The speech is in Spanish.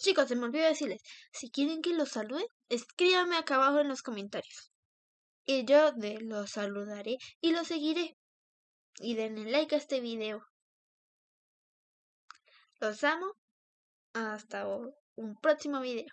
Chicos, se me olvidó decirles, si quieren que los salude, escríbanme acá abajo en los comentarios. Y yo de los saludaré y los seguiré. Y denle like a este video. Los amo. Hasta un próximo video.